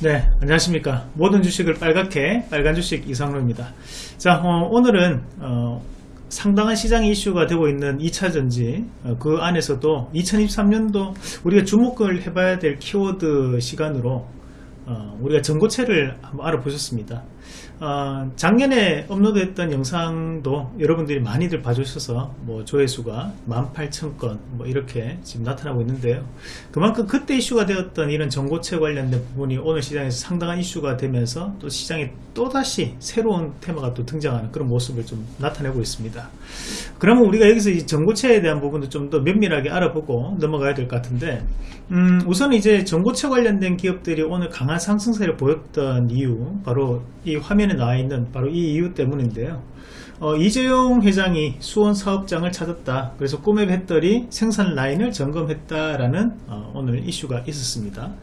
네, 안녕하십니까. 모든 주식을 빨갛게 빨간 주식 이상로입니다. 자, 어, 오늘은 어, 상당한 시장 이슈가 되고 있는 2차전지 어, 그 안에서도 2023년도 우리가 주목을 해봐야 될 키워드 시간으로 어, 우리가 전고체를 한번 알아보셨습니다. 어, 작년에 업로드했던 영상도 여러분들이 많이들 봐주셔서 뭐 조회수가 18,000건 뭐 이렇게 지금 나타나고 있는데요. 그만큼 그때 이슈가 되었던 이런 전고체 관련된 부분이 오늘 시장에서 상당한 이슈가 되면서 또 시장에 또다시 새로운 테마가 또 등장하는 그런 모습을 좀 나타내고 있습니다. 그러면 우리가 여기서 이 전고체에 대한 부분도 좀 더 면밀하게 알아보고 넘어가야 될 것 같은데 음, 우선 이제 전고체 관련된 기업들이 오늘 강한 상승세를 보였던 이유 바로 이 화면에 나와 있는 바로 이 이유 때문인데요. 어, 이재용 회장이 수원 사업장을 찾았다. 그래서 꿈의 배터리 생산 라인을 점검했다라는 어, 오늘 이슈가 있었습니다.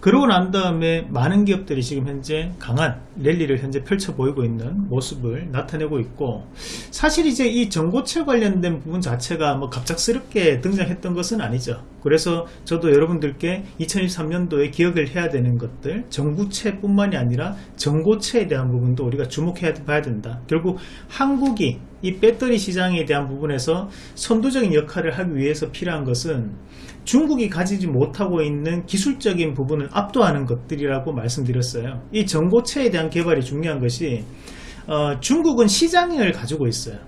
그러고 난 다음에 많은 기업들이 지금 현재 강한 랠리를 현재 펼쳐 보이고 있는 모습을 나타내고 있고 사실 이제 이 전고체 관련된 부분 자체가 뭐 갑작스럽게 등장했던 것은 아니죠. 그래서 저도 여러분들께 2023년도에 기억을 해야 되는 것들 전구체뿐만이 아니라 전고체에 대한 부분도 우리가 주목해야 봐야 된다. 결국 한국이 이 배터리 시장에 대한 부분에서 선도적인 역할을 하기 위해서 필요한 것은 중국이 가지지 못하고 있는 기술적인 부분을 압도하는 것들이라고 말씀드렸어요. 이 전고체에 대한 개발이 중요한 것이 어, 중국은 시장을 가지고 있어요.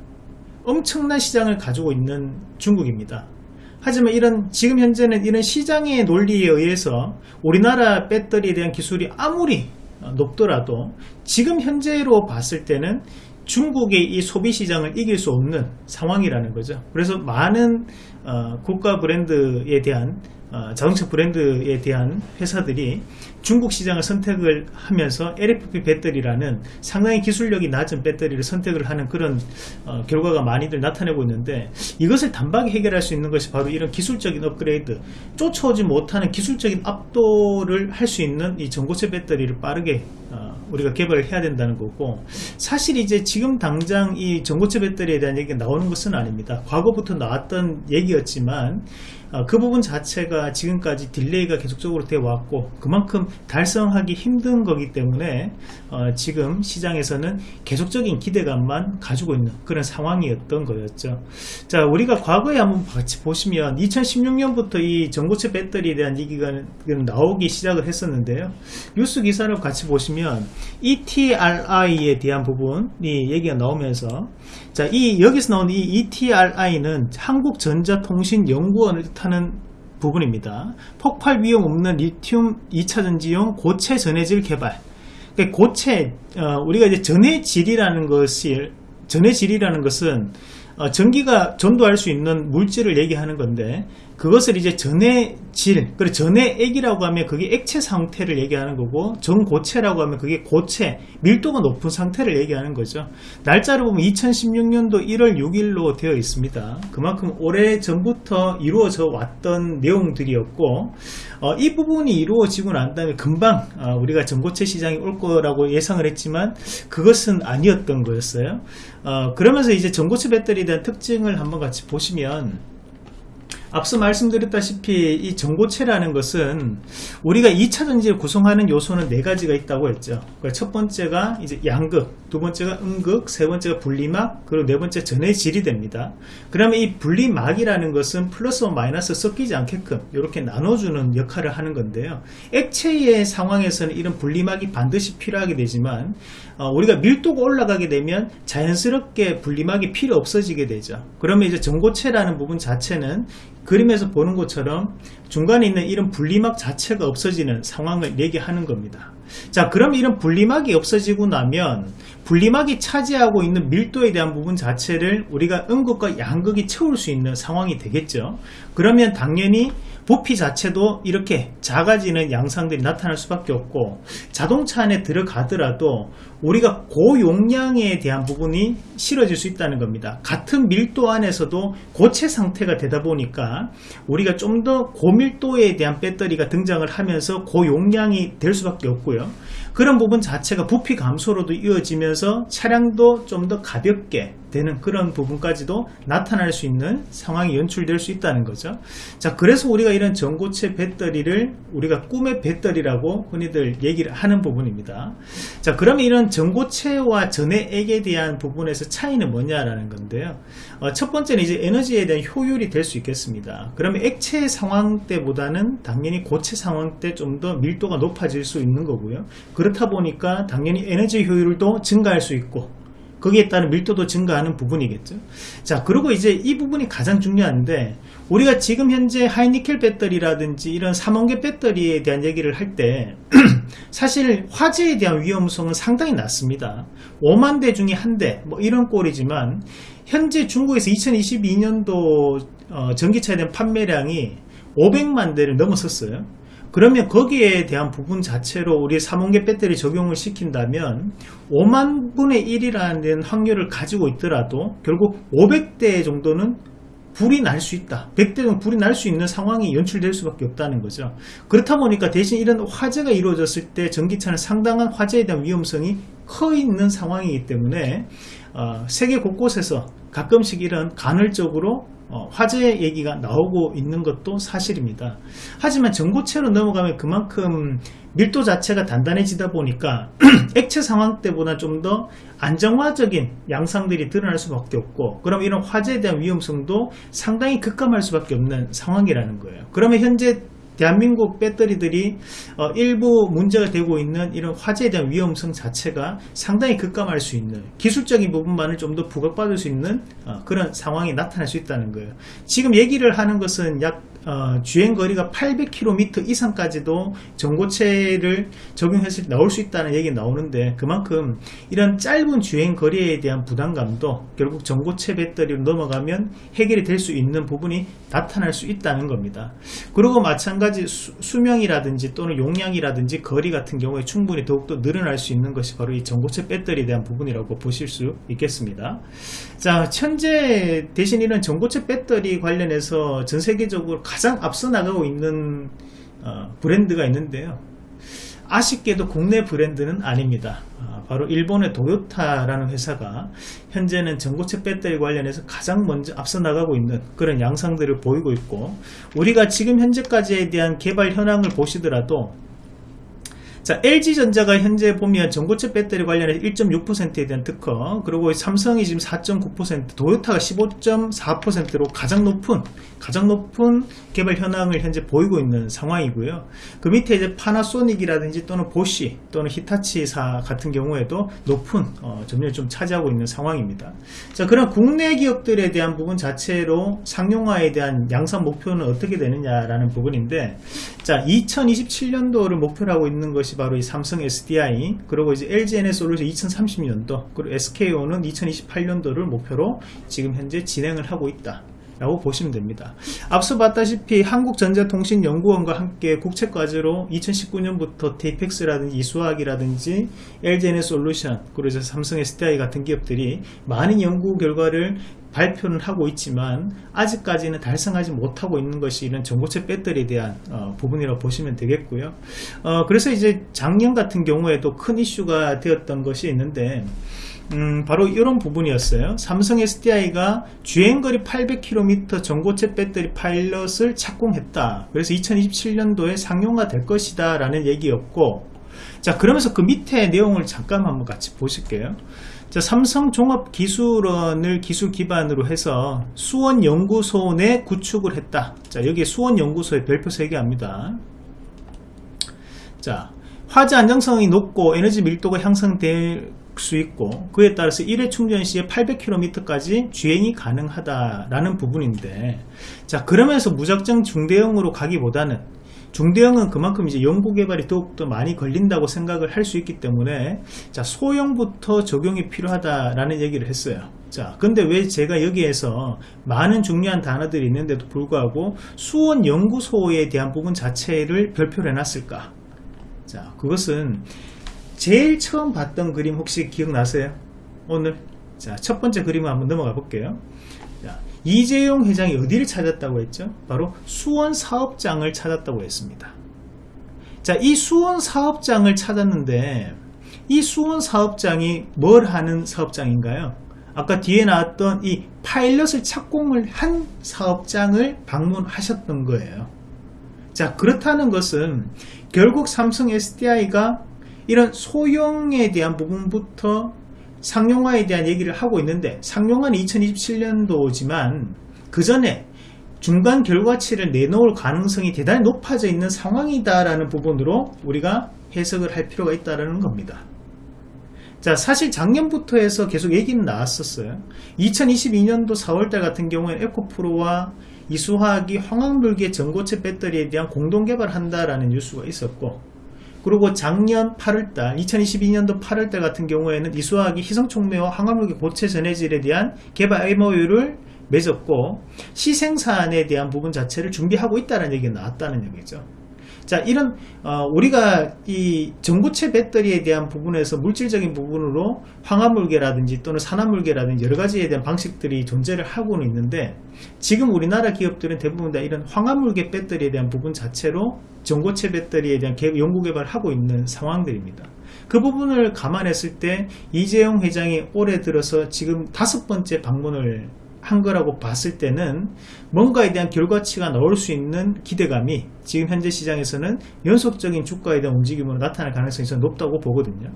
엄청난 시장을 가지고 있는 중국입니다. 하지만 이런 지금 현재는 이런 시장의 논리에 의해서 우리나라 배터리에 대한 기술이 아무리 높더라도 지금 현재로 봤을 때는 중국의 이 소비 시장을 이길 수 없는 상황이라는 거죠. 그래서 많은 어, 국가 브랜드에 대한 어, 자동차 브랜드에 대한 회사들이 중국 시장을 선택을 하면서 LFP 배터리라는 상당히 기술력이 낮은 배터리를 선택을 하는 그런 어, 결과가 많이들 나타내고 있는데 이것을 단박에 해결할 수 있는 것이 바로 이런 기술적인 업그레이드 쫓아오지 못하는 기술적인 압도를 할 수 있는 이 전고체 배터리를 빠르게 어, 우리가 개발을 해야 된다는 거고 사실 이제 지금 당장 이 전고체 배터리에 대한 얘기가 나오는 것은 아닙니다. 과거부터 나왔던 얘기였지만 어, 그 부분 자체가 지금까지 delay가 계속적으로 되어 왔고 그만큼 달성하기 힘든 거기 때문에 어, 지금 시장에서는 계속적인 기대감만 가지고 있는 그런 상황이었던 거였죠. 자 우리가 과거에 한번 같이 보시면 2016년부터 이 전고체 배터리에 대한 얘기가 나오기 시작을 했었는데요. 뉴스 기사를 같이 보시면 ETRI에 대한 부분이 얘기가 나오면서 자, 이 여기서 나오는 이 ETRI는 한국전자통신연구원을 뜻하는 부분입니다. 폭발 위험 없는 리튬 2차전지용 고체 전해질 개발. 그러니까 고체 어, 우리가 이제 전해질이라는 것이 전해질이라는 것은 어, 전기가 전도할 수 있는 물질을 얘기하는 건데 그것을 이제 전해질, 그리고 전해액이라고 하면 그게 액체 상태를 얘기하는 거고 전고체라고 하면 그게 고체, 밀도가 높은 상태를 얘기하는 거죠. 날짜를 보면 2016년도 1월 6일로 되어 있습니다. 그만큼 오래 전부터 이루어져 왔던 내용들이었고 어, 이 부분이 이루어지고 난 다음에 금방 어, 우리가 전고체 시장이 올 거라고 예상을 했지만 그것은 아니었던 거였어요. 어, 그러면서 이제 전고체 배터리에 대한 특징을 한번 같이 보시면 앞서 말씀드렸다시피 이 전고체라는 것은 우리가 2차 전지를 구성하는 요소는 네 가지가 있다고 했죠. 그러니까 첫 번째가 이제 양극, 두 번째가 음극, 세 번째가 분리막, 그리고 네 번째 전해질이 됩니다. 그러면 이 분리막이라는 것은 플러스와 마이너스 섞이지 않게끔 이렇게 나눠주는 역할을 하는 건데요. 액체의 상황에서는 이런 분리막이 반드시 필요하게 되지만 어, 우리가 밀도가 올라가게 되면 자연스럽게 분리막이 필요 없어지게 되죠. 그러면 이제 전고체라는 부분 자체는 그림에서 보는 것처럼 중간에 있는 이런 분리막 자체가 없어지는 상황을 얘기하는 겁니다. 자 그럼 이런 분리막이 없어지고 나면 분리막이 차지하고 있는 밀도에 대한 부분 자체를 우리가 음극과 양극이 채울 수 있는 상황이 되겠죠. 그러면 당연히 부피 자체도 이렇게 작아지는 양상들이 나타날 수밖에 없고 자동차 안에 들어가더라도 우리가 고용량에 대한 부분이 실어질 수 있다는 겁니다. 같은 밀도 안에서도 고체 상태가 되다 보니까 우리가 좀 더 고밀도에 대한 배터리가 등장을 하면서 고용량이 될 수밖에 없고요. 그런 부분 자체가 부피 감소로도 이어지면서 차량도 좀 더 가볍게 되는 그런 부분까지도 나타날 수 있는 상황이 연출될 수 있다는 거죠. 자, 그래서 우리가 이런 전고체 배터리를 우리가 꿈의 배터리라고 흔히들 얘기를 하는 부분입니다. 자, 그러면 이런 전고체와 전해액에 대한 부분에서 차이는 뭐냐라는 건데요. 어, 첫 번째는 이제 에너지에 대한 효율이 될 수 있겠습니다. 그러면 액체 상황 때보다는 당연히 고체 상황 때 좀 더 밀도가 높아질 수 있는 거고요. 그렇다 보니까 당연히 에너지 효율도 증가할 수 있고 거기에 따른 밀도도 증가하는 부분이겠죠. 자, 그리고 이제 이 부분이 가장 중요한데 우리가 지금 현재 하이니켈 배터리라든지 이런 삼원계 배터리에 대한 얘기를 할 때 사실 화재에 대한 위험성은 상당히 낮습니다. 5만 대 중에 한 대 뭐 이런 꼴이지만 현재 중국에서 2022년도 어, 전기차에 대한 판매량이 500만 대를 넘어섰어요. 그러면 거기에 대한 부분 자체로 우리 삼원계 배터리 적용을 시킨다면 5만 분의 1이라는 확률을 가지고 있더라도 결국 500대 정도는 불이 날 수 있다. 100대 정도 불이 날 수 있는 상황이 연출될 수밖에 없다는 거죠. 그렇다 보니까 대신 이런 화재가 이루어졌을 때 전기차는 상당한 화재에 대한 위험성이 커 있는 상황이기 때문에 어, 세계 곳곳에서 가끔씩 이런 간헐적으로 어, 화재 얘기가 나오고 있는 것도 사실입니다. 하지만 전고체로 넘어가면 그만큼 밀도 자체가 단단해지다 보니까 액체 상황 때보다 좀 더 안정화적인 양상들이 드러날 수밖에 없고 그럼 이런 화재에 대한 위험성도 상당히 급감할 수밖에 없는 상황이라는 거예요. 그러면 현재 대한민국 배터리들이 어, 일부 문제가 되고 있는 이런 화재에 대한 위험성 자체가 상당히 급감할 수 있는 기술적인 부분만을 좀 더 부각받을 수 있는 어, 그런 상황이 나타날 수 있다는 거예요. 지금 얘기를 하는 것은 약 어, 주행 거리가 800km 이상까지도 전고체를 적용했을 때 나올 수 있다는 얘기 나오는데 그만큼 이런 짧은 주행 거리에 대한 부담감도 결국 전고체 배터리로 넘어가면 해결이 될 수 있는 부분이 나타날 수 있다는 겁니다. 그리고 마찬가지 수, 명이라든지 또는 용량이라든지 거리 같은 경우에 충분히 더욱더 늘어날 수 있는 것이 바로 이 전고체 배터리에 대한 부분이라고 보실 수 있겠습니다. 자, 현재 대신 이런 전고체 배터리 관련해서 전 세계적으로 가장 앞서 나가고 있는 어, 브랜드가 있는데요. 아쉽게도 국내 브랜드는 아닙니다. 어, 바로 일본의 도요타라는 회사가 현재는 전고체 배터리 관련해서 가장 먼저 앞서 나가고 있는 그런 양상들을 보이고 있고 우리가 지금 현재까지에 대한 개발 현황을 보시더라도 자, LG전자가 현재 보면 전고체 배터리 관련해서 1.6%에 대한 특허, 그리고 삼성이 지금 4.9%, 도요타가 15.4%로 가장 높은, 가장 높은 개발 현황을 현재 보이고 있는 상황이고요. 그 밑에 이제 파나소닉이라든지 또는 보시 또는 히타치사 같은 경우에도 높은 어, 점유율을 좀 차지하고 있는 상황입니다. 자, 그런 국내 기업들에 대한 부분 자체로 상용화에 대한 양산 목표는 어떻게 되느냐라는 부분인데, 자, 2027년도를 목표로 하고 있는 것이 바로 이 삼성 SDI, 그리고 이제 LGNS 솔루션 2030년도, 그리고 SKO는 2028년도를 목표로 지금 현재 진행을 하고 있다. 라고 보시면 됩니다. 앞서 봤다시피 한국전자통신연구원과 함께 국책과제로 2019년부터 테이펙스라든지 이수학이라든지 LGNS 솔루션 그리고 삼성 SDI 같은 기업들이 많은 연구 결과를 발표는 하고 있지만 아직까지는 달성하지 못하고 있는 것이 이런 전고체 배터리에 대한 어, 부분이라고 보시면 되겠고요. 어, 그래서 이제 작년 같은 경우에도 큰 이슈가 되었던 것이 있는데 음, 바로 이런 부분이었어요. 삼성 SDI가 주행거리 800km 전고체 배터리 파일럿을 착공했다. 그래서 2027년도에 상용화 될 것이다 라는 얘기였고 자 그러면서 그 밑에 내용을 잠깐 한번 같이 보실게요. 자, 삼성 종합기술원을 기술 기반으로 해서 수원연구소 내 구축을 했다. 자, 여기에 수원연구소의 별표 3개 합니다. 자, 화재 안정성이 높고 에너지 밀도가 향상될 수 있고 그에 따라서 1회 충전 시에 800km까지 주행이 가능하다라는 부분인데 자 그러면서 무작정 중대형으로 가기보다는 중대형은 그만큼 이제 연구 개발이 더욱더 많이 걸린다고 생각을 할 수 있기 때문에 자 소형부터 적용이 필요하다라는 얘기를 했어요. 자 근데 왜 제가 여기에서 많은 중요한 단어들이 있는데도 불구하고 수원 연구소에 대한 부분 자체를 별표를 해놨을까? 자 그것은 제일 처음 봤던 그림 혹시 기억나세요? 오늘 자 첫 번째 그림을 한번 넘어가 볼게요 자, 이재용 회장이 어디를 찾았다고 했죠? 바로 수원 사업장을 찾았다고 했습니다 자, 이 수원 사업장을 찾았는데 이 수원 사업장이 뭘 하는 사업장인가요? 아까 뒤에 나왔던 이 파일럿을 착공을 한 사업장을 방문하셨던 거예요. 자, 그렇다는 것은 결국 삼성 SDI가 이런 소형에 대한 부분부터 상용화에 대한 얘기를 하고 있는데 상용화는 2027년도지만 그 전에 중간 결과치를 내놓을 가능성이 대단히 높아져 있는 상황이다라는 부분으로 우리가 해석을 할 필요가 있다는 겁니다. 자, 사실 작년부터 해서 계속 얘기는 나왔었어요. 2022년도 4월달 같은 경우에 에코프로와 이수화학이 황학물계 전고체 배터리에 대한 공동 개발한다라는 뉴스가 있었고, 그리고 작년 8월달, 2022년도 8월달 같은 경우에는 이수화학이 희성촉매와 황학물계 고체 전해질에 대한 개발 MOU를 맺었고 시생산에 대한 부분 자체를 준비하고 있다는 얘기가 나왔다는 얘기죠. 자, 이런 어, 우리가 이 전고체 배터리에 대한 부분에서 물질적인 부분으로 황화물계라든지 또는 산화물계라든지 여러 가지에 대한 방식들이 존재를 하고는 있는데 지금 우리나라 기업들은 대부분 다 이런 황화물계 배터리에 대한 부분 자체로 전고체 배터리에 대한 연구 개발을 하고 있는 상황들입니다. 그 부분을 감안했을 때 이재용 회장이 올해 들어서 지금 다섯 번째 방문을 한 거라고 봤을 때는 뭔가에 대한 결과치가 나올 수 있는 기대감이 지금 현재 시장에서는 연속적인 주가에 대한 움직임으로 나타날 가능성이 좀 높다고 보거든요.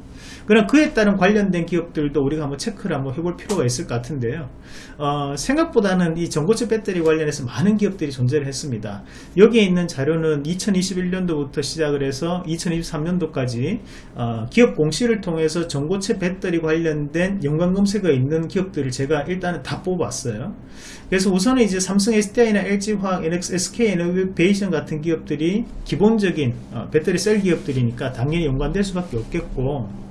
그러나 그에 따른 관련된 기업들도 우리가 한번 체크를 한번 해볼 필요가 있을 것 같은데요. 어, 생각보다는 이 전고체 배터리 관련해서 많은 기업들이 존재를 했습니다. 여기에 있는 자료는 2021년도부터 시작을 해서 2023년도까지 어, 기업 공시를 통해서 전고체 배터리 관련된 연관 검색어 있는 기업들을 제가 일단은 다 뽑았어요. 그래서 우선은 이제 삼성 SDI나 LG화학, NX, SK 이노베이션 같은 기업들이 기본적인 어, 배터리 셀 기업들이니까 당연히 연관될 수밖에 없겠고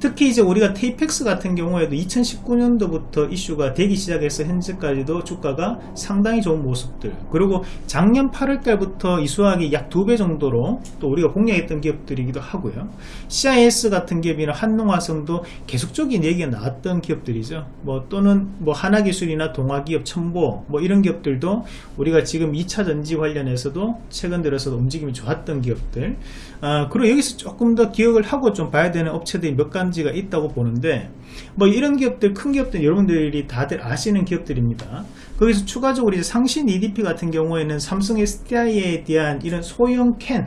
특히 이제 우리가 테이펙스 같은 경우에도 2019년도부터 이슈가 되기 시작해서 현재까지도 주가가 상당히 좋은 모습들. 그리고 작년 8월달부터 이수학이 약 두 배 정도로 또 우리가 공략했던 기업들이기도 하고요. CIS 같은 기업이나 한농화성도 계속적인 얘기가 나왔던 기업들이죠. 뭐 또는 뭐 하나기술이나 동아기업 첨보 뭐 이런 기업들도 우리가 지금 2차 전지 관련해서도 최근 들어서 움직임이 좋았던 기업들. 아, 그리고 여기서 조금 더 기억을 하고 좀 봐야 되는 업체들이 몇가 지 단지가 있다고 보는데 뭐 이런 기업들 큰 기업들 여러분들이 다들 아시는 기업들입니다. 거기서 추가적으로 이제 상신 EDP 같은 경우에는 삼성 SDI에 대한 이런 소형 캔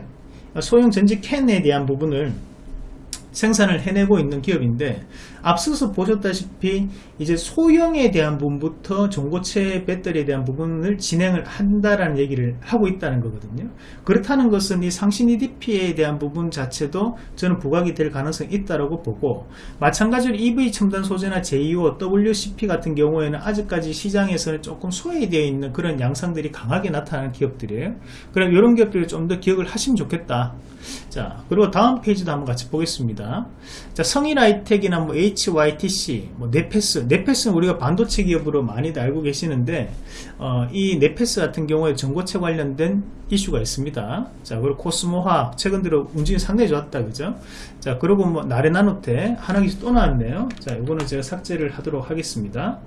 소형 전지 캔에 대한 부분을 생산을 해내고 있는 기업인데 앞서서 보셨다시피 이제 소형에 대한 부분부터 전고체 배터리에 대한 부분을 진행을 한다라는 얘기를 하고 있다는 거거든요. 그렇다는 것은 이 상신 EDP에 대한 부분 자체도 저는 부각이 될 가능성이 있다고 보고 마찬가지로 EV 첨단 소재나 JO, WCP 같은 경우에는 아직까지 시장에서는 조금 소외되어 있는 그런 양상들이 강하게 나타나는 기업들이에요. 그럼 이런 기업들을 좀 더 기억을 하시면 좋겠다. 자, 그리고 다음 페이지도 한번 같이 보겠습니다. 자, 성일 아이텍이나 뭐 HYTC, 뭐 네페스, 네페스는 우리가 반도체 기업으로 많이 알고 계시는데 어, 이 네페스 같은 경우에 전고체 관련된 이슈가 있습니다. 자, 그리고 코스모화학 최근 들어 움직임 상당히 좋았다, 그죠? 자, 그리고 뭐 나래나노텍 하나기술 또 나왔네요. 자, 이거는 제가 삭제를 하도록 하겠습니다.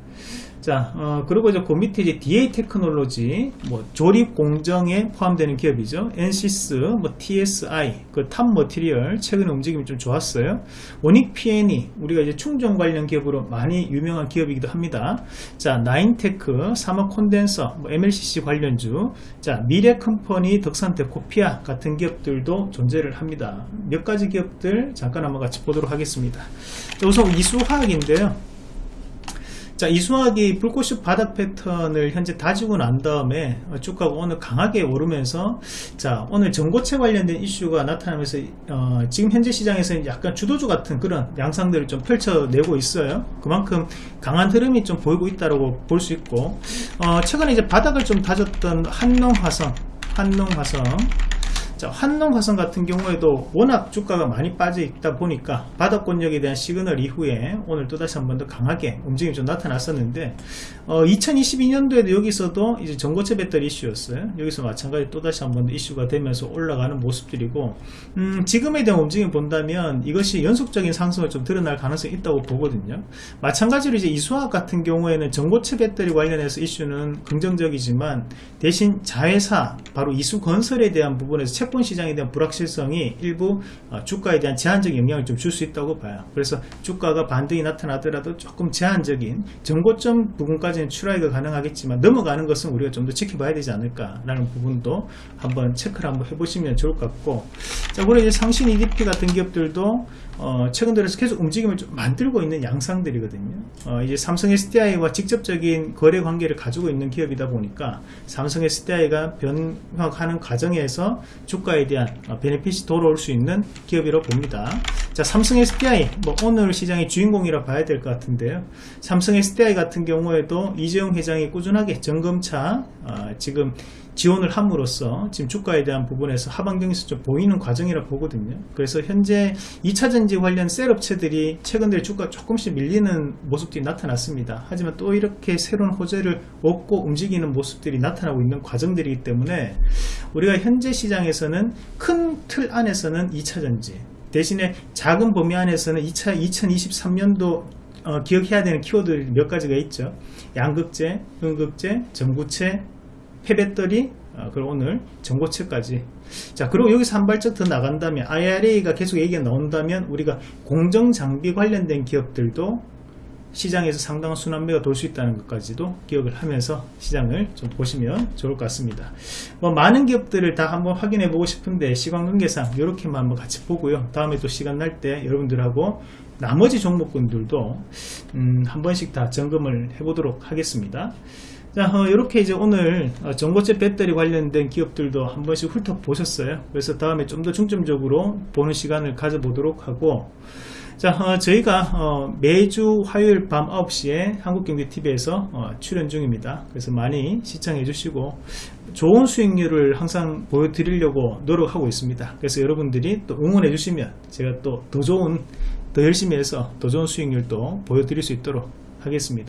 자, 어, 그리고 이제 그 밑에 이제 DA 테크놀로지, 뭐, 조립 공정에 포함되는 기업이죠. NCS, 뭐, TSI, 그 탑 머티리얼, 최근에 움직임이 좀 좋았어요. 원익 PNE, 우리가 이제 충전 관련 기업으로 많이 유명한 기업이기도 합니다. 자, 나인테크, 사막 콘덴 서, 뭐 MLCC 관련주, 자, 미래 컴퍼니, 덕산테 코피아 같은 기업들도 존재를 합니다. 몇 가지 기업들 잠깐 한번 같이 보도록 하겠습니다. 우선 이수화학인데요. 자, 이수학이 불꽃슛 바닥 패턴을 현재 다지고 난 다음에 주가가 오늘 강하게 오르면서 자, 오늘 전고체 관련된 이슈가 나타나면서 어, 지금 현재 시장에서 약간 주도주 같은 그런 양상들을 좀 펼쳐내고 있어요. 그만큼 강한 흐름이 좀 보이고 있다고 볼 수 있고 어, 최근에 이제 바닥을 좀 다졌던 한농화성 한농화성 자, 한농화성 같은 경우에도 워낙 주가가 많이 빠져 있다 보니까 바닥권역에 대한 시그널 이후에 오늘 또다시 한 번 더 강하게 움직임이 좀 나타났었는데 어, 2022년도에도 여기서도 이제 전고체 배터리 이슈였어요. 여기서 마찬가지 또다시 한 번 이슈가 되면서 올라가는 모습들이고 음, 지금에 대한 움직임 본다면 이것이 연속적인 상승을 좀 드러날 가능성이 있다고 보거든요. 마찬가지로 이제 이수학 같은 경우에는 전고체 배터리 관련해서 이슈는 긍정적이지만 대신 자회사 바로 이수건설에 대한 부분에서 채권 시장에 대한 불확실성이 일부 어, 주가에 대한 제한적 영향을 좀 줄 수 있다고 봐요. 그래서 주가가 반등이 나타나더라도 조금 제한적인 정고점 부분까지는 추락이 가능하겠지만 넘어가는 것은 우리가 좀 더 지켜봐야 되지 않을까라는 부분도 한번 체크를 한번 해보시면 좋을 것 같고 자 그리고 이제 상신 EDP 같은 기업들도 어, 최근 들어서 계속 움직임을 좀 만들고 있는 양상들이거든요. 어, 이제 삼성 SDI와 직접적인 거래 관계를 가지고 있는 기업이다 보니까 삼성 SDI가 변화하는 과정에서 주가에 대한 어, 베네핏이 돌아올 수 있는 기업이라고 봅니다. 자, 삼성 SDI 뭐 오늘 시장의 주인공이라 봐야 될 것 같은데요. 삼성 SDI 같은 경우에도 이재용 회장이 꾸준하게 점검차 어, 지금 지원을 함으로써 지금 주가에 대한 부분에서 하반경에서 좀 보이는 과정이라 보거든요. 그래서 현재 2차전지 관련 셀업체들이 최근 들에 주가 조금씩 밀리는 모습들이 나타났습니다. 하지만 또 이렇게 새로운 호재를 얻고 움직이는 모습들이 나타나고 있는 과정들이기 때문에 우리가 현재 시장에서는 큰 틀 안에서는 2차전지 대신에 작은 범위 안에서는 2차 2023년도 어, 기억해야 되는 키워드 몇 가지가 있죠. 양극재, 음극재, 전구체, 폐배터리, 어, 그리고 오늘 전고체까지. 자, 그리고 여기서 한 발짝 더 나간다면, IRA가 계속 얘기가 나온다면, 우리가 공정장비 관련된 기업들도 시장에서 상당한 순환매가 돌 수 있다는 것까지도 기억을 하면서 시장을 좀 보시면 좋을 것 같습니다. 뭐 많은 기업들을 다 한번 확인해 보고 싶은데 시간 관계상 이렇게만 한번 같이 보고요. 다음에 또 시간 날 때 여러분들하고 나머지 종목군들도 음, 한 번씩 다 점검을 해 보도록 하겠습니다. 자, 어, 이렇게 이제 오늘 어, 전고체 배터리 관련된 기업들도 한 번씩 훑어보셨어요. 그래서 다음에 좀 더 중점적으로 보는 시간을 가져보도록 하고, 자, 어, 저희가 어, 매주 화요일 밤 9시에 한국경제TV에서 어, 출연 중입니다. 그래서 많이 시청해 주시고 좋은 수익률을 항상 보여드리려고 노력하고 있습니다. 그래서 여러분들이 또 응원해 주시면 제가 또 더 좋은 더 열심히 해서 더 좋은 수익률도 보여드릴 수 있도록 하겠습니다.